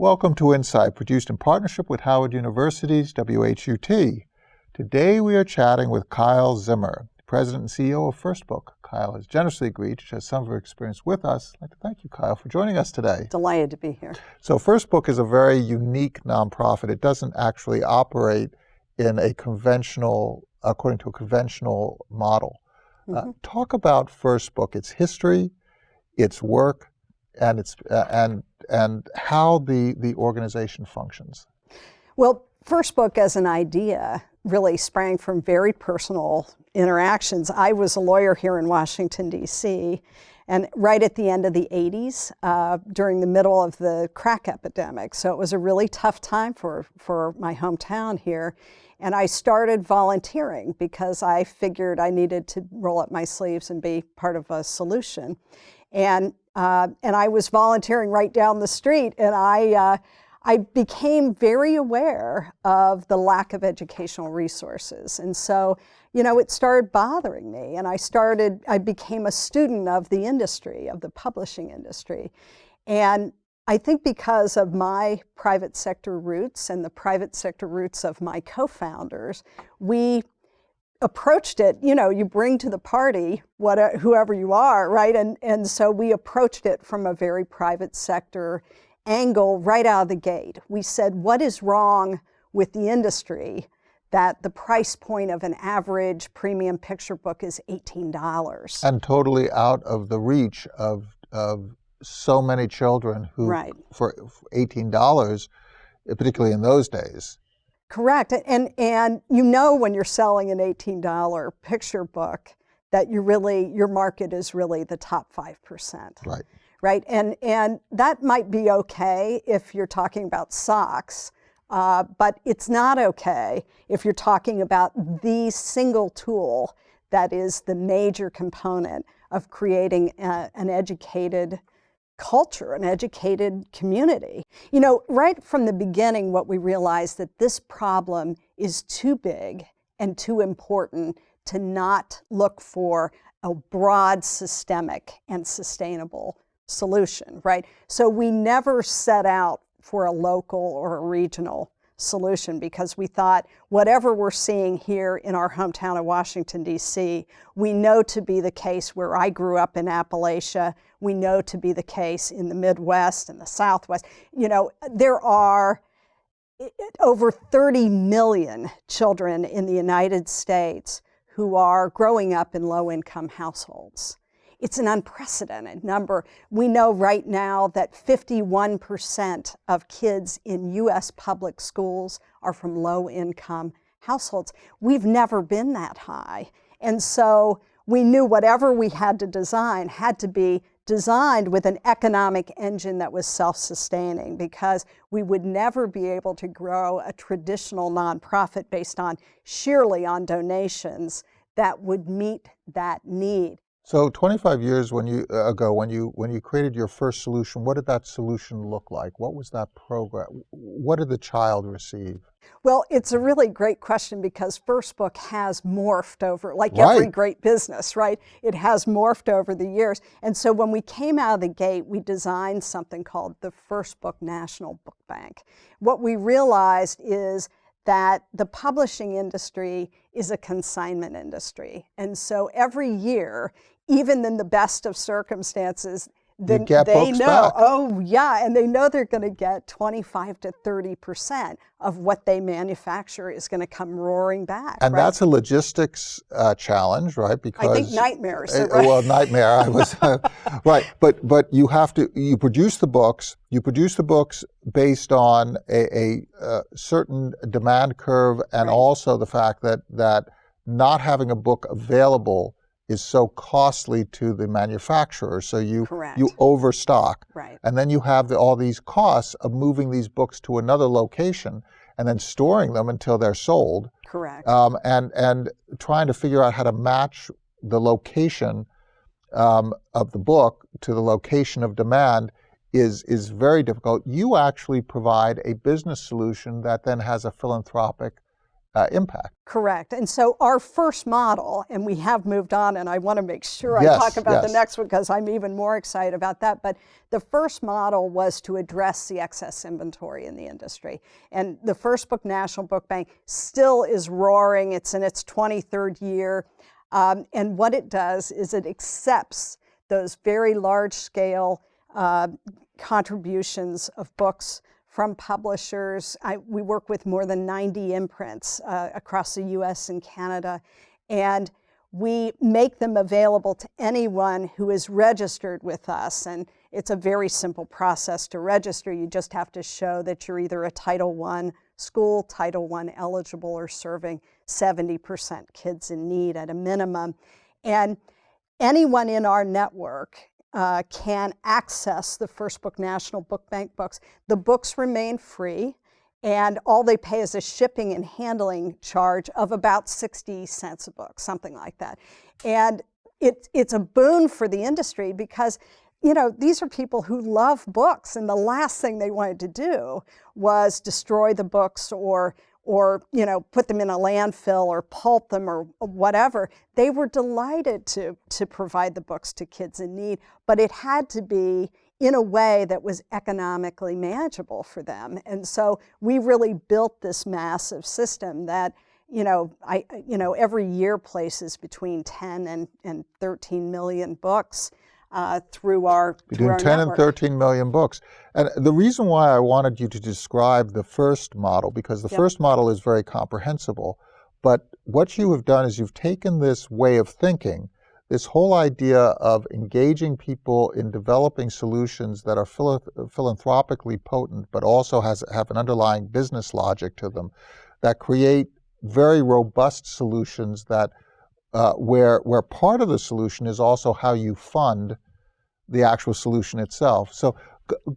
Welcome to Insight, produced in partnership with Howard University's WHUT. Today we are chatting with Kyle Zimmer, President and CEO of First Book. Kyle has generously agreed to share some of her experience with us. I'd like to thank you, Kyle, for joining us today. Delighted to be here. So First Book is a very unique nonprofit. It doesn't actually operate in a conventional, according to a conventional model. Mm -hmm. uh, mm-hmm. talk about First Book, its history, its work, and its uh, and and how the the organization functions. Well, First Book as an idea really sprang from very personal interactions. I was a lawyer here in Washington D.C. And right at the end of the 80s, uh, during the middle of the crack epidemic. So it was a really tough time for, for my hometown here. And I started volunteering because I figured I needed to roll up my sleeves and be part of a solution. And, uh, and I was volunteering right down the street and I, uh, I became very aware of the lack of educational resources. And so, you know, it started bothering me and I started, I became a student of the industry, of the publishing industry. And I think because of my private sector roots and the private sector roots of my co-founders, we approached it, you know, you bring to the party what, uh, whoever you are, right? And, and so we approached it from a very private sector angle right out of the gate. We said, what is wrong with the industry that the price point of an average premium picture book is $18? And totally out of the reach of, of so many children who, right. for $18, particularly in those days, Correct. And, and you know when you're selling an $18 picture book that you really, your market is really the top 5%. Right. Right. And, and that might be okay if you're talking about socks, uh, but it's not okay if you're talking about the single tool that is the major component of creating a, an educated culture, an educated community. You know, right from the beginning, what we realized that this problem is too big and too important to not look for a broad, systemic, and sustainable solution, right? So we never set out for a local or a regional solution because we thought whatever we're seeing here in our hometown of Washington, D.C., we know to be the case where I grew up in Appalachia, we know to be the case in the Midwest and the Southwest. You know, there are eh, eh, over 30 million children in the United States who are growing up in low-income households. It's an unprecedented number. We know right now that 51% of kids in U.S. public schools are from low-income households. We've never been that high. And so we knew whatever we had to design had to be designed with an economic engine that was self-sustaining because we would never be able to grow a traditional nonprofit based on sheerly on donations that would meet that need. So 25 years when you, uh, ago, when you, when you created your first solution, what did that solution look like? What was that program? What did the child receive? Well, it's a really great question because First Book has morphed over, like right. every great business, right? It has morphed over the years. And so when we came out of the gate, we designed something called the First Book National Book Bank. What we realized is that the publishing industry is a consignment industry. And so every year, even in the best of circumstances, then they know, back. oh yeah, and they know they're going to get 25 to 30% of what they manufacture is going to come roaring back. And right? that's a logistics uh, challenge, right? Because I think nightmares. Uh, right? Well, nightmare. I was uh, right, but but you have to you produce the books. You produce the books based on a, a, a uh, certain demand curve, and right. also the fact that that not having a book available is so costly to the manufacturer. So you Correct. you overstock. Right. And then you have the, all these costs of moving these books to another location and then storing them until they're sold. Correct. Um, and and trying to figure out how to match the location um, of the book to the location of demand is is very difficult. You actually provide a business solution that then has a philanthropic uh, impact. Correct. And so our first model, and we have moved on, and I want to make sure yes, I talk about yes. the next one because I'm even more excited about that. But the first model was to address the excess inventory in the industry. And the First Book National Book Bank still is roaring, it's in its 23rd year. Um, and what it does is it accepts those very large scale uh, contributions of books from publishers. I, we work with more than 90 imprints uh, across the US and Canada, and we make them available to anyone who is registered with us. And it's a very simple process to register. You just have to show that you're either a Title I school, Title I eligible, or serving 70% kids in need at a minimum. And anyone in our network uh, can access the First Book National Book Bank books. The books remain free, and all they pay is a shipping and handling charge of about 60 cents a book, something like that. And it, it's a boon for the industry because you know, these are people who love books, and the last thing they wanted to do was destroy the books or or you know put them in a landfill or pulp them or whatever they were delighted to to provide the books to kids in need but it had to be in a way that was economically manageable for them. And so we really built this massive system that you know i you know every year places between 10 and and 13 million books uh, through our between through our 10 network. and 13 million books. And the reason why I wanted you to describe the first model, because the Yep. first model is very comprehensible, but what you have done is you've taken this way of thinking, this whole idea of engaging people in developing solutions that are philanthropically potent, but also has have an underlying business logic to them, that create very robust solutions that uh, where where part of the solution is also how you fund the actual solution itself. So,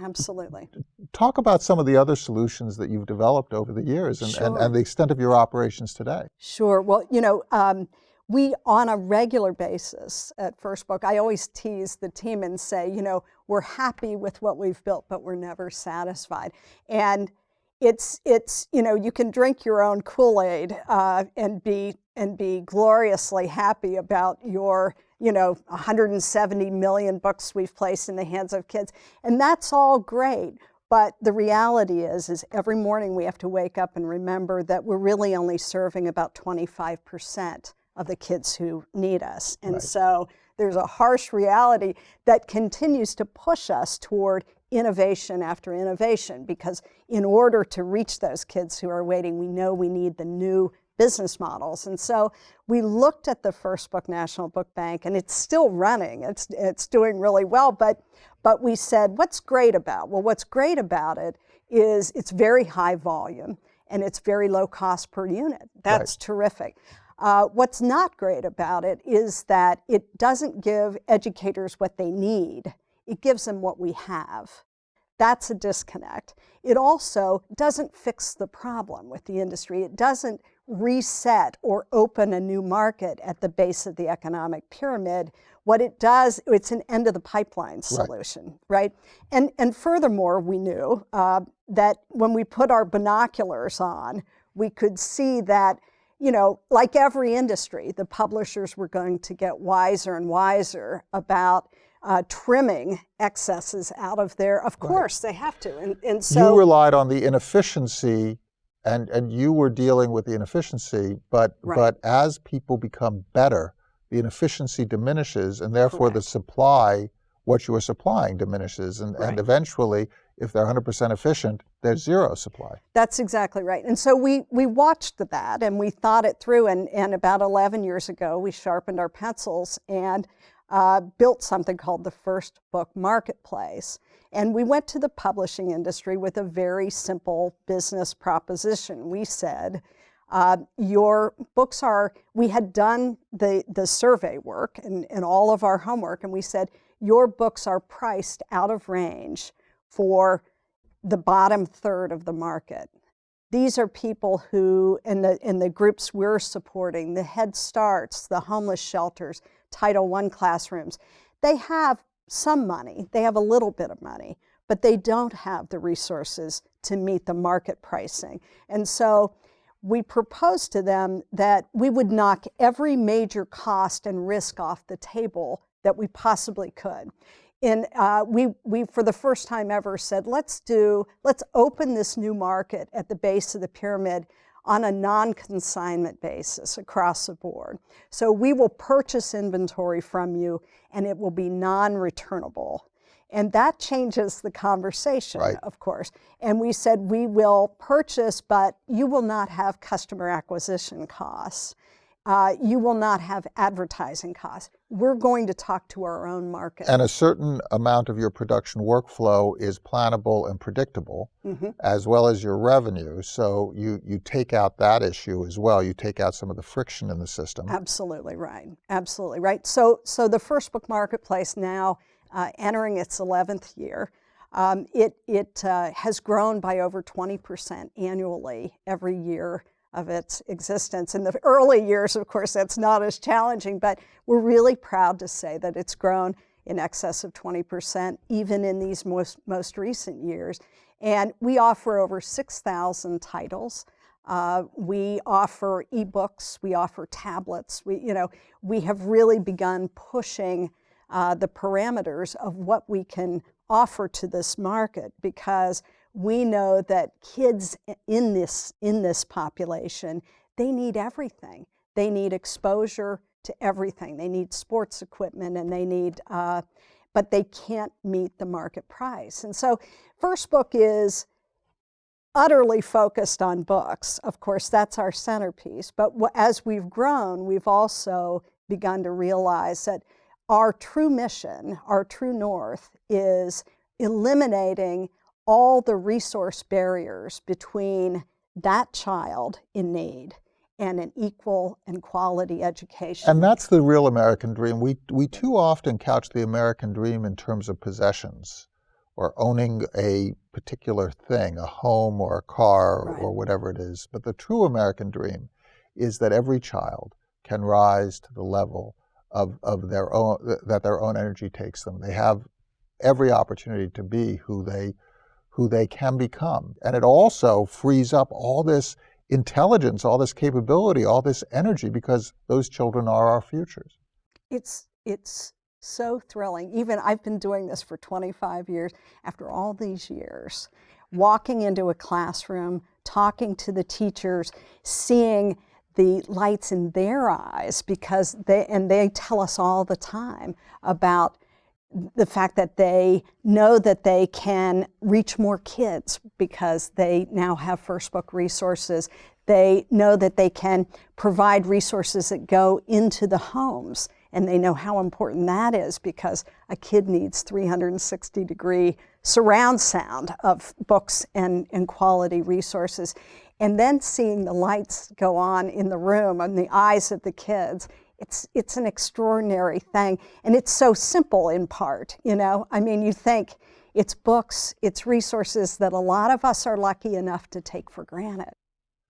absolutely talk about some of the other solutions that you've developed over the years and, and, and the extent of your operations today. Sure. Well, you know, um, we on a regular basis at First Book, I always tease the team and say, you know, we're happy with what we've built, but we're never satisfied. And it's it's you know you can drink your own Kool-Aid uh, and be and be gloriously happy about your you know 170 million books we've placed in the hands of kids, and that's all great. But the reality is, is every morning we have to wake up and remember that we're really only serving about 25% of the kids who need us. And Right. so there's a harsh reality that continues to push us toward innovation after innovation because in order to reach those kids who are waiting, we know we need the new business models. And so we looked at the First Book National Book Bank and it's still running. It's it's doing really well, but but we said what's great about? Well, what's great about it is it's very high volume and it's very low cost per unit. That's terrific. Uh, what's not great about it is that it doesn't give educators what they need. It gives them what we have. That's a disconnect. It also doesn't fix the problem with the industry. It doesn't reset or open a new market at the base of the economic pyramid. What it does, it's an end of the pipeline solution, right? And, and furthermore, we knew uh, that when we put our binoculars on, we could see that you know, like every industry, the publishers were going to get wiser and wiser about uh, trimming excesses out of there. Of course, they have to. And, and so you relied on the inefficiency and, and you were dealing with the inefficiency, but, Right. but as people become better, the inefficiency diminishes and therefore the supply, what you are supplying diminishes. And, Right. and eventually, if they're 100% efficient, there's zero supply. That's exactly right. And so we, we watched that and we thought it through. And, and about 11 years ago, we sharpened our pencils and uh, built something called the First Book Marketplace. And we went to the publishing industry with a very simple business proposition. We said, uh, your books are, we had done the, the survey work and, and all of our homework, and we said, your books are priced out of range for the bottom third of the market. These are people who, in the, in the groups we're supporting, the Head Starts, the homeless shelters, Title I classrooms, they have some money, they have a little bit of money, but they don't have the resources to meet the market pricing. And so we proposed to them that we would knock every major cost and risk off the table that we possibly could. And uh, we, we, for the first time ever, said, let's do, let's open this new market at the base of the pyramid on a non-consignment basis across the board. So we will purchase inventory from you and it will be non-returnable. And that changes the conversation, right. of course. And we said, we will purchase, but you will not have customer acquisition costs. Uh, you will not have advertising costs. We're going to talk to our own market. And a certain amount of your production workflow is plannable and predictable, mm -hmm. as well as your revenue. So you, you take out that issue as well. You take out some of the friction in the system. Absolutely right. Absolutely right. So, so the First Book Marketplace now uh, entering its 11th year. Um, it it uh, has grown by over 20% annually every year of its existence. In the early years, of course, that's not as challenging, but we're really proud to say that it's grown in excess of 20%, even in these most, most recent years. And we offer over 6,000 titles. Uh, we offer ebooks, we offer tablets. We, you know, we have really begun pushing uh, the parameters of what we can offer to this market because we know that kids in this, in this population, they need everything. They need exposure to everything. They need sports equipment and they need, uh, but they can't meet the market price. And so First Book is utterly focused on books. Of course, that's our centerpiece. But as we've grown, we've also begun to realize that our true mission, our true north, is eliminating all the resource barriers between that child in need and an equal and quality education. And that's the real American dream. We, we too often couch the American dream in terms of possessions or owning a particular thing, a home or a car right. or whatever it is. But the true American dream is that every child can rise to the level of, of their own, that their own energy takes them. They have every opportunity to be who they who they can become. And it also frees up all this intelligence, all this capability, all this energy, because those children are our futures. It's, it's so thrilling. Even I've been doing this for 25 years. After all these years, walking into a classroom, talking to the teachers, seeing the lights in their eyes because they, and they tell us all the time about the fact that they know that they can reach more kids because they now have First Book resources. They know that they can provide resources that go into the homes and they know how important that is because a kid needs 360 degree surround sound of books and, and quality resources. And then seeing the lights go on in the room and the eyes of the kids it's, it's an extraordinary thing. And it's so simple in part, you know? I mean, you think it's books, it's resources that a lot of us are lucky enough to take for granted.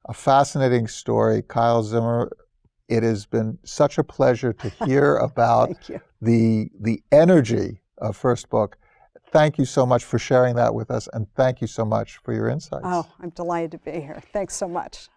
A fascinating story. Kyle Zimmer, it has been such a pleasure to hear about the, the energy of First Book. Thank you so much for sharing that with us, and thank you so much for your insights. Oh, I'm delighted to be here. Thanks so much.